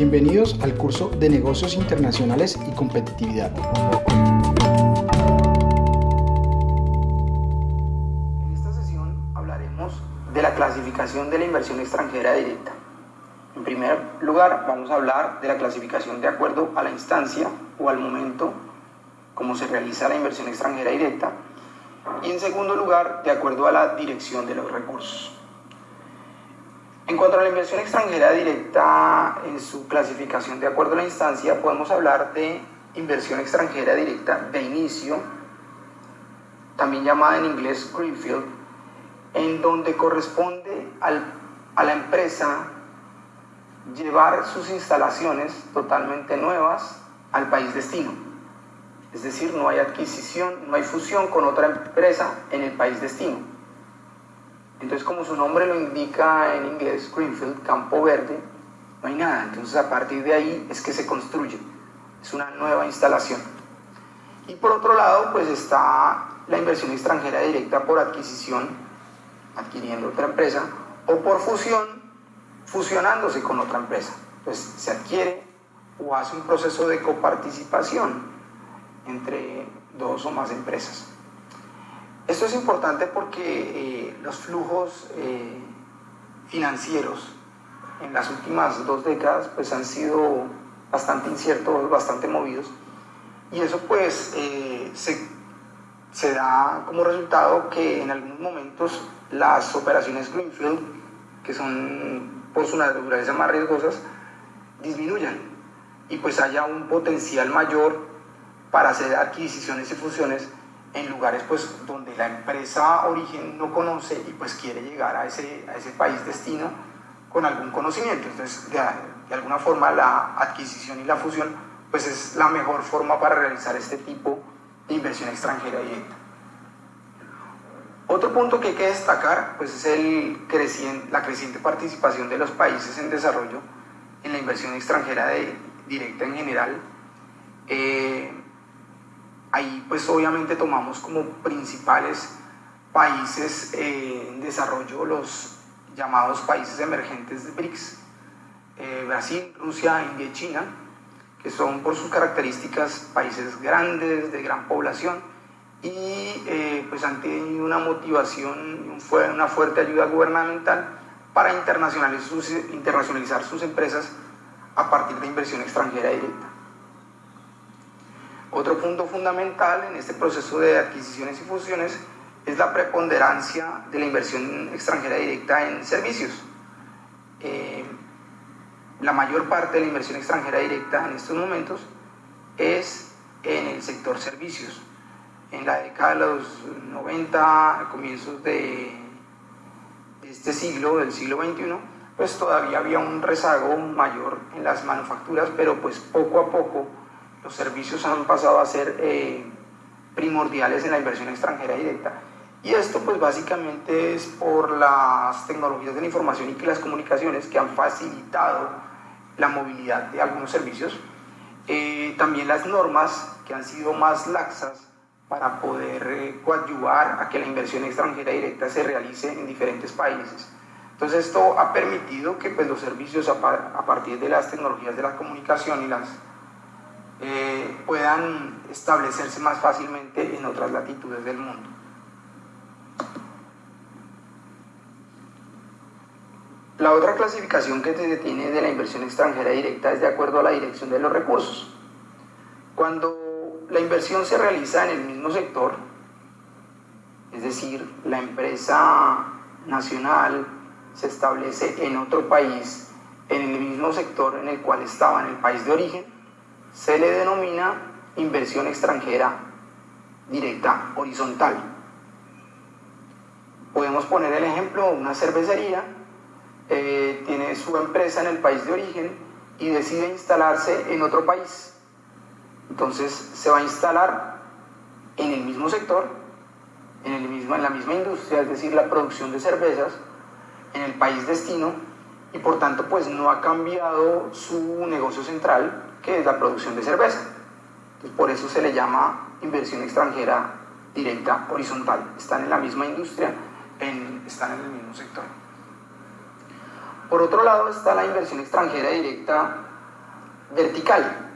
Bienvenidos al curso de Negocios Internacionales y Competitividad. En esta sesión hablaremos de la clasificación de la inversión extranjera directa. En primer lugar, vamos a hablar de la clasificación de acuerdo a la instancia o al momento como se realiza la inversión extranjera directa. Y en segundo lugar, de acuerdo a la dirección de los recursos. En cuanto a la inversión extranjera directa, en su clasificación de acuerdo a la instancia, podemos hablar de inversión extranjera directa de inicio, también llamada en inglés Greenfield, en donde corresponde a la empresa llevar sus instalaciones totalmente nuevas al país destino. Es decir, no hay adquisición, no hay fusión con otra empresa en el país destino entonces, como su nombre lo indica en inglés, Greenfield, campo verde, no hay nada. Entonces, a partir de ahí es que se construye. Es una nueva instalación. Y por otro lado, pues está la inversión extranjera directa por adquisición, adquiriendo otra empresa, o por fusión, fusionándose con otra empresa. Entonces, se adquiere o hace un proceso de coparticipación entre dos o más empresas. Esto es importante porque eh, los flujos eh, financieros en las últimas dos décadas pues han sido bastante inciertos, bastante movidos. Y eso pues eh, se, se, da como resultado que en algunos momentos las operaciones Greenfield, que son por su naturaleza más riesgosas, disminuyan. Y pues haya un potencial mayor para hacer adquisiciones y fusiones en lugares pues donde la empresa origen no conoce y pues quiere llegar a ese, a ese país destino con algún conocimiento. Entonces, de, de, alguna forma la adquisición y la fusión pues es la mejor forma para realizar este tipo de inversión extranjera directa. Otro punto que hay que destacar pues es el creciente, la creciente participación de los países en desarrollo en la inversión extranjera de, directa en general. Eh, Ahí pues obviamente tomamos como principales países eh, en desarrollo los llamados países emergentes de BRICS, eh, Brasil, Rusia, India y China, que son por sus características países grandes, de gran población, y eh, pues han tenido una motivación y una fuerte ayuda gubernamental para internacionalizar sus, internacionalizar sus empresas a partir de inversión extranjera directa. Otro punto fundamental en este proceso de adquisiciones y fusiones es la preponderancia de la inversión extranjera directa en servicios. Eh, la mayor parte de la inversión extranjera directa en estos momentos es en el sector servicios. En la década de los 90, comienzos de, este siglo, del siglo XXI, pues todavía había un rezago mayor en las manufacturas, pero pues poco a poco los servicios han pasado a ser eh, primordiales en la inversión extranjera directa. Y esto pues básicamente es por las tecnologías de la información y que las comunicaciones que han facilitado la movilidad de algunos servicios. Eh, también las normas que han sido más laxas para poder eh, coadyuvar a que la inversión extranjera directa se realice en diferentes países. Entonces esto ha permitido que pues, los servicios a, a partir de las tecnologías de la comunicación y las eh, puedan establecerse más fácilmente en otras latitudes del mundo. La otra clasificación que se tiene de la inversión extranjera directa es de acuerdo a la dirección de los recursos. Cuando la inversión se realiza en el mismo sector, es decir, la empresa nacional se establece en otro país, en el mismo sector en el cual estaba en el país de origen, se le denomina inversión extranjera directa horizontal. Podemos poner el ejemplo, una cervecería eh, tiene su empresa en el país de origen y decide instalarse en otro país. Entonces se va a instalar en el mismo sector, en, el en la misma industria, es decir, la producción de cervezas, en el país destino, y por tanto pues no ha cambiado su negocio central, que es la producción de cerveza. por eso se le llama inversión extranjera directa horizontal. Están en la misma industria, están en el mismo sector. Por otro lado está la inversión extranjera directa vertical,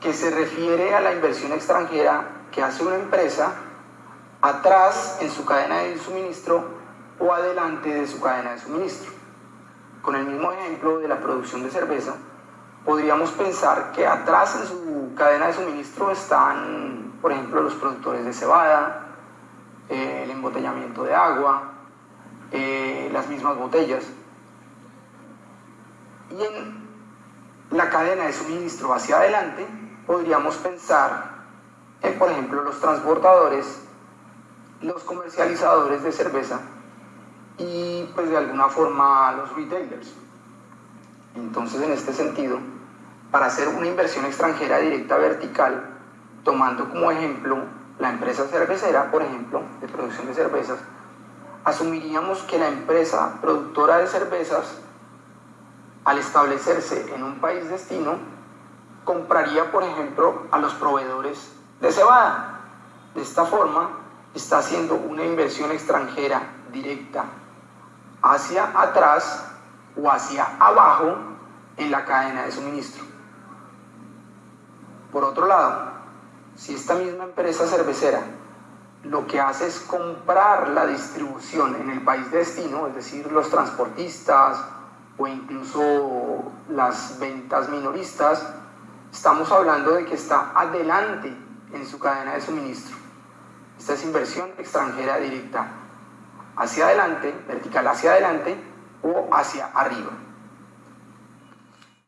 que se refiere a la inversión extranjera que hace una empresa atrás en su cadena de suministro o adelante de su cadena de suministro. Con el mismo ejemplo de la producción de cerveza, podríamos pensar que atrás en su cadena de suministro están, por ejemplo, los productores de cebada, eh, el embotellamiento de agua, eh, las mismas botellas. Y en la cadena de suministro hacia adelante podríamos pensar en, por ejemplo, los transportadores, los comercializadores de cerveza y pues de alguna forma los retailers. Entonces, en este sentido, para hacer una inversión extranjera directa vertical, tomando como ejemplo la empresa cervecera, por ejemplo, de producción de cervezas, asumiríamos que la empresa productora de cervezas, al establecerse en un país destino, compraría, por ejemplo, a los proveedores de cebada. De esta forma, está haciendo una inversión extranjera directa hacia atrás o hacia abajo en la cadena de suministro. Por otro lado, si esta misma empresa cervecera lo que hace es comprar la distribución en el país de destino, es decir, los transportistas o incluso las ventas minoristas, estamos hablando de que está adelante en su cadena de suministro. Esta es inversión extranjera directa, hacia adelante, vertical hacia adelante o hacia arriba.